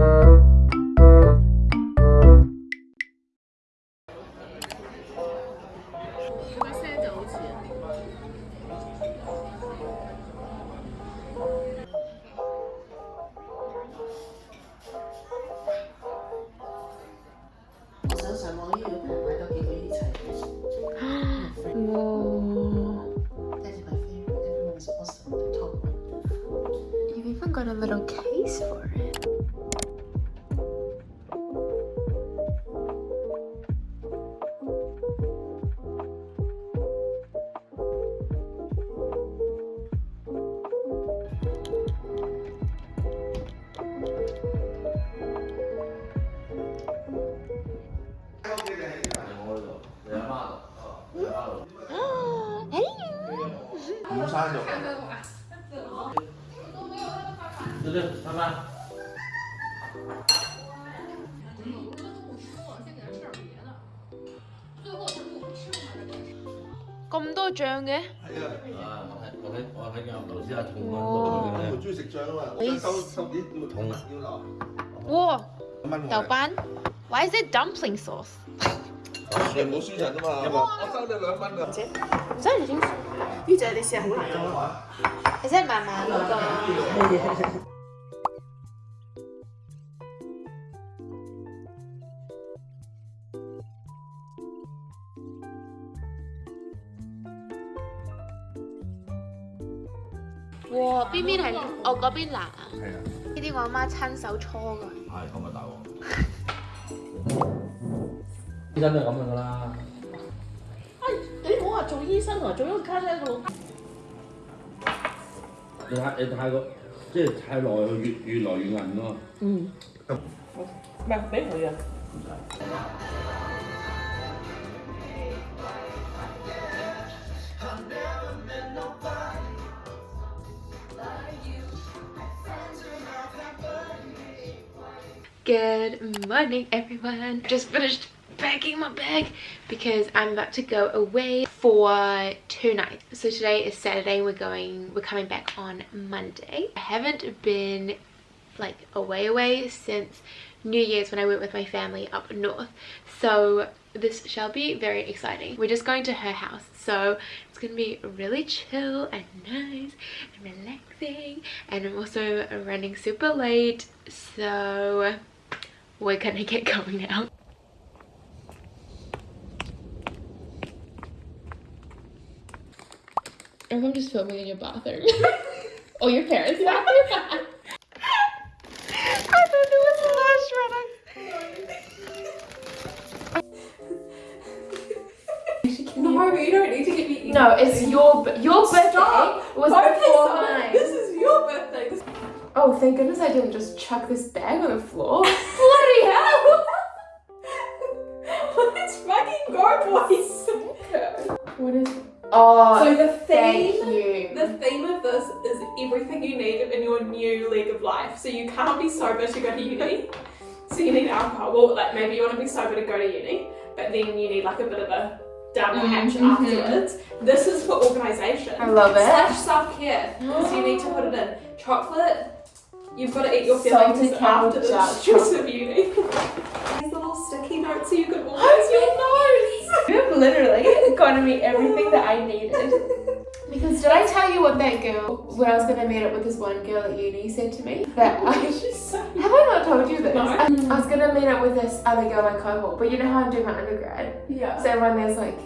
我咁多醬嘅？係啊，我睇我睇我睇見頭先阿彤我揾到唔中意食醬啊嘛，我想收收啲要痛啊要留。哇，豆瓣？Why is it dumpling sauce？你冇輸人啊嘛，我收你兩蚊㗎。真係已經呢隻你試下好難做。，is it 慢慢嗰哇！邊邊係我嗰邊辣啊？係啊，呢啲我阿媽親手搓㗎。係咁咪大鑊。醫生都係咁樣噶啦。你唔好話做醫生啊，做咗個卡喺度。你太你太過即係太耐，佢越越來越硬咯。嗯。唔係俾佢啊。Good morning, everyone. Just finished packing my bag because I'm about to go away for two nights. So today is Saturday. We're going. We're coming back on Monday. I haven't been like away away since New Year's when I went with my family up north. So this shall be very exciting. We're just going to her house. So it's going to be really chill and nice and relaxing. And I'm also running super late. So we're gonna get going now. Everyone just filming in your bathroom. oh, your parents' bathroom? I thought it was flash No, you don't need to get me. No, it's your b- your birthday Stop. was Okay, before mine. This is your birthday. Oh, thank goodness I didn't just chuck this bag on the floor. Life. So you can't be sober to go to uni. So you need alcohol. Well, like maybe you want to be sober to go to uni, but then you need like a bit of a down the hatch Mhm. afterwards. This is for organisation. I love it. Slash self care. So you need to put it in chocolate. You've got to eat your feelings after the stress of uni. These little sticky notes so you can organise your notes. You have literally gotten me everything that I needed. Because did I tell you what that girl, when I was gonna meet up with this one girl at uni, said to me? That I so have I not told you this? No. I, I was gonna meet up with this other girl in my cohort, but you know how I'm doing my undergrad. yeah. So everyone there's like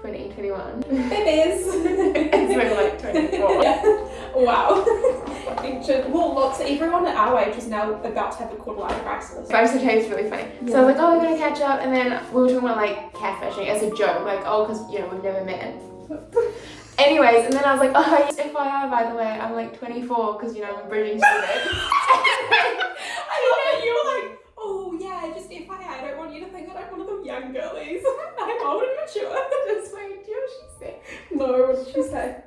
20, 21. It is. It's really like 24. Yeah. Wow. Ancient. Well, look, so everyone at our age is now about to have a quarter life crisis. But I used to tell you it's really funny. So I was like, oh, we're gonna catch up, and then we were talking about like catfishing as a joke, like, oh, because you know we've never met. Anyways, and then I was like, oh, yes, FYI, by the way, I'm like 24 because you know I'm a bridging student. I love that you were like, oh yeah, just FYI, I don't want you to think that I'm one of the young girlies. I'm old and mature. Just wait, do you know what she said? no, what did she say?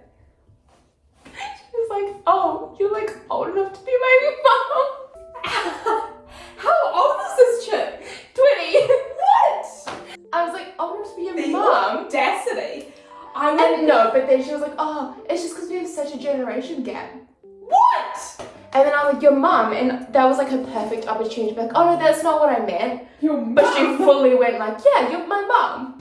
Your mum, and that was like a perfect opportunity to be like, oh no, that's not what I meant. Your But she fully went like, yeah, you're my mum.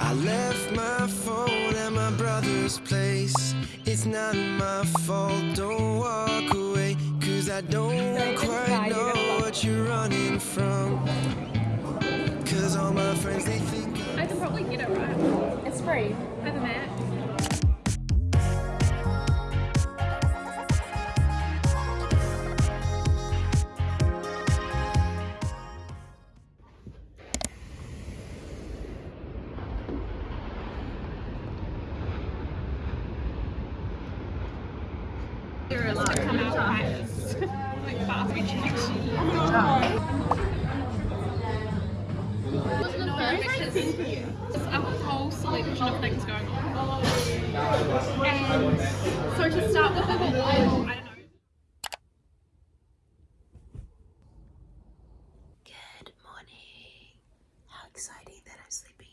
I left my phone at my brother's place. It's not my fault, don't walk away. Cause I don't quite know what you're running from. It's free. Hi, the Matt. To start with, I don't know. Good morning. How exciting that I'm sleeping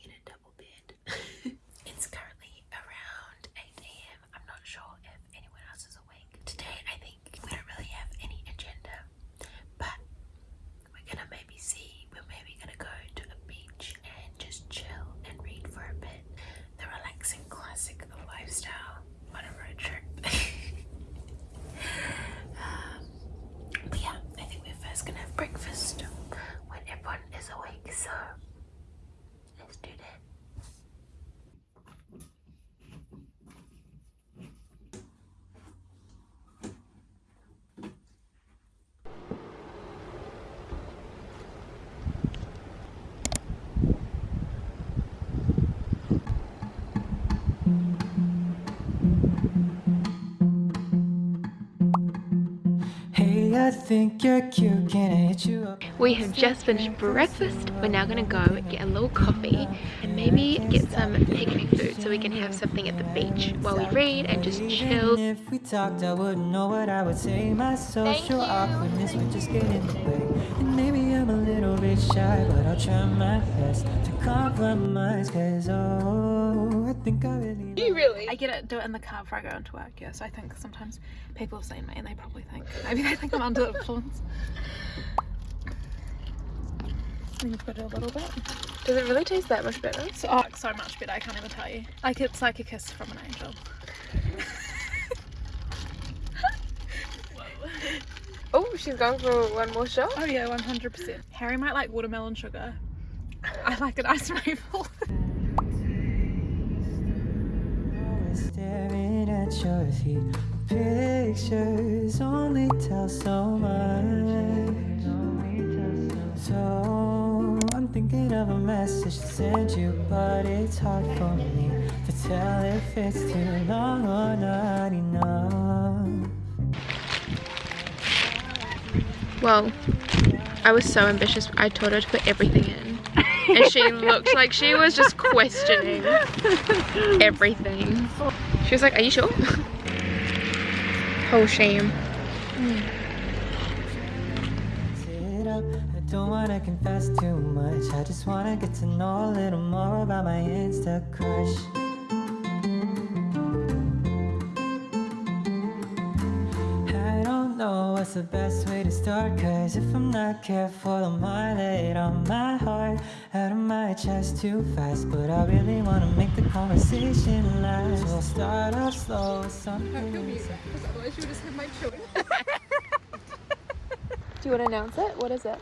I think you're cute, can I hit you up? We have just finished breakfast. We're now gonna go get a little coffee and maybe get some picnic food so we can have something at the beach while we read and just chill. If we talked, I wouldn't know what I would say. My social awkwardness would just get in the way. And maybe I'm a little bit shy, but I'll try my best to compromise. Cause oh, think I really. Do You really? I get it, do it in the car before I go into work, yeah. So I think sometimes people have seen me and they probably think, maybe they think I'm under the influence. Let me put it a little bit. Does it really taste that much better? So, oh, so much better, I can't even tell you. Like it's like a kiss from an angel. Oh, she's going for one more shot. Oh yeah, 100%. Harry might like watermelon sugar. I like an ice maple. at your feet. Pictures only tell so much. So I'm thinking of a message to send you, but it's hard for me to tell if it's too long or not enough. Well, I was so ambitious. I told her to put everything in. And she looked like she was just questioning everything. She was like, Are you sure? oh, shame. I don't wanna confess too much. I just wanna get to know a little more about my Insta crush. Know what's the best way to start. Cause if I'm not careful, I might let on my heart out of my chest too fast. But I really wanna make the conversation last. So I'll start off slow with something. Otherwise you would just have my children. Do you want to announce it? What is it?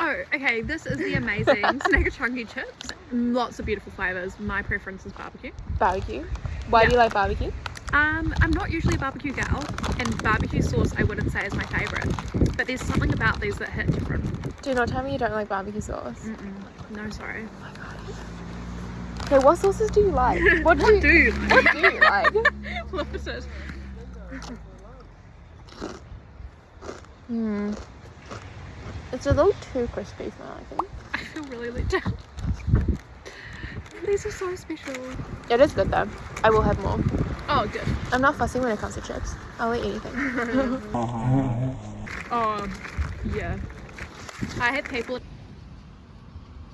Oh, okay, this is the amazing Snagger Chunky chips. Lots of beautiful flavours. My preference is barbecue. Barbecue. Why do you like barbecue? Um, I'm not usually a barbecue gal, and barbecue sauce I wouldn't say is my favourite. But there's something about these that hit different. Do not tell me you don't like barbecue sauce. Mm-mm. No, sorry. Okay, what sauces do you like? What do you, Dude, what do you like? what is it? Hmm. It's a little too crispy for my liking. I feel really let down. These are so special. It is good though. I will have more. Oh, good. I'm not fussing when it comes to chips. I'll eat anything. oh, yeah. I had people.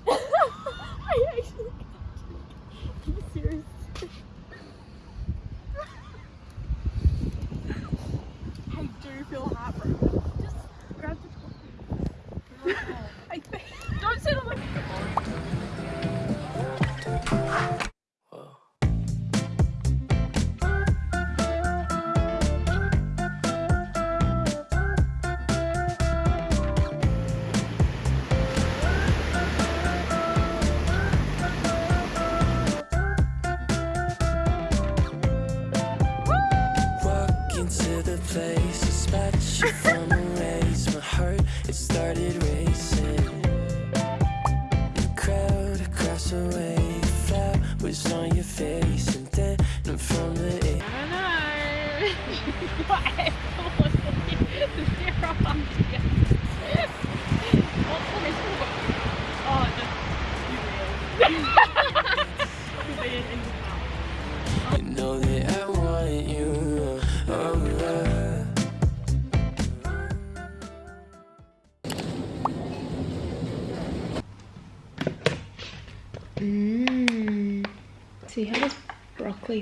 I actually. Are you serious. I do feel heartbroken. From a race.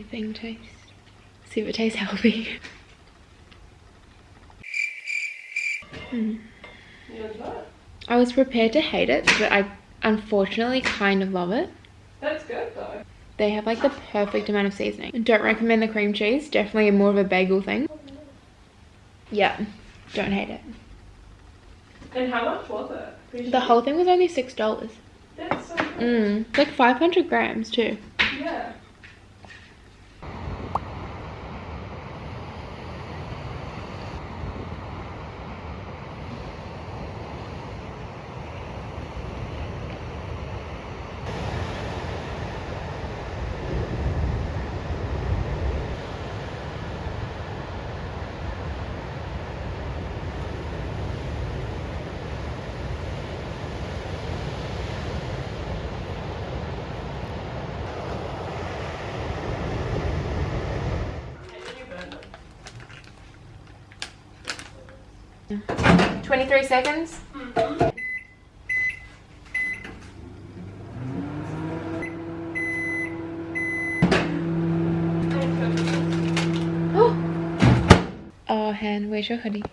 Thing tastes. See if it tastes healthy. Hmm. I was prepared to hate it, but I unfortunately kind of love it. That's good though. They have like the perfect amount of seasoning. Don't recommend the cream cheese. Definitely more of a bagel thing. Yeah, don't hate it. And how much was it? Appreciate The whole thing was only six dollars. That's so good. Mmm, like five hundred grams too. Yeah. Twenty-three seconds. Oh, Han, where's your hoodie?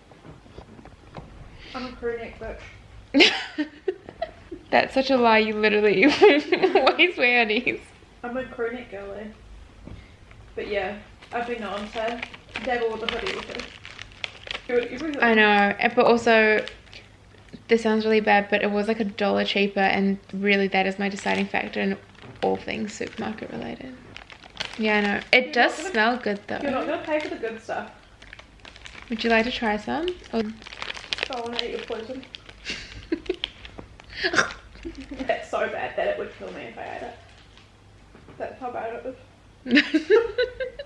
I'm a crew neck bitch. That's such a lie. You literally always wear hoodies. I'm a crew neck girly. Eh? But yeah, I've been known to dabble with the hoodie with it. Do it every I know, but also, this sounds really bad, but it was like a dollar cheaper, and really that is my deciding factor in all things supermarket related. Yeah, I know. It You're does gonna- smell good though. You're not gonna pay for the good stuff. Would you like to try some? Or I wanna eat your poison. That's so bad that it would kill me if I ate it. That's how bad it is.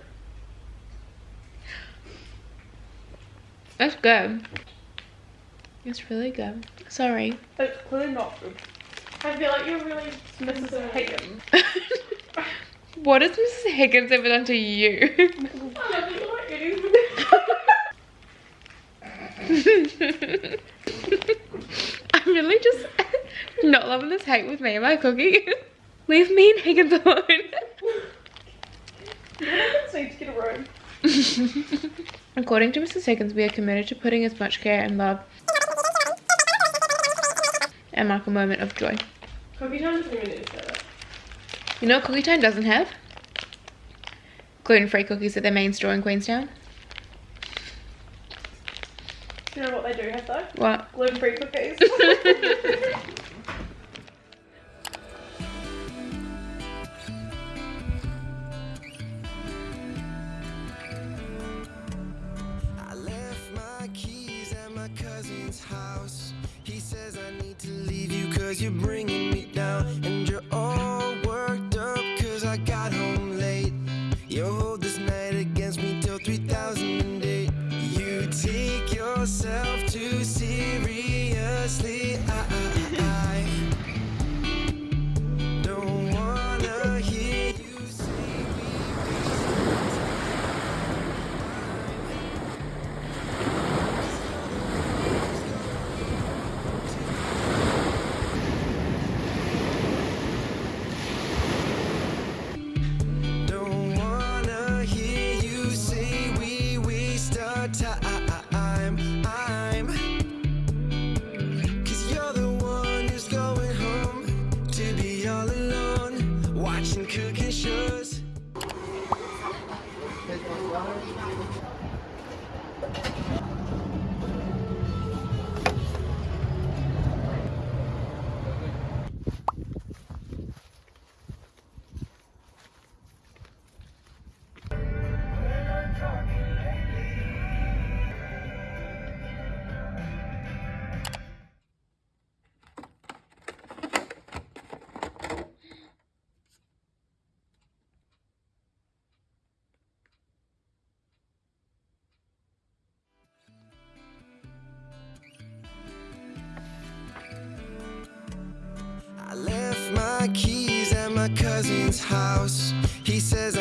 That's good. It's really good. Sorry. It's clearly not good. I feel like you're really Mrs. Higgins. what has Mrs. Higgins ever done to you? I love you like eating I'm really just not loving this hate with me and my cookie. Leave me and Higgins alone. Higgins need to get a room. According to Mrs. Higgins, we are committed to putting as much care and love and mark a moment of joy. Cookie time doesn't even need that. You know Cookie Time doesn't have? Gluten-free cookies at their main store in Queenstown. You know what they do have though? What? Gluten free cookies. take keys at my cousin's house. He says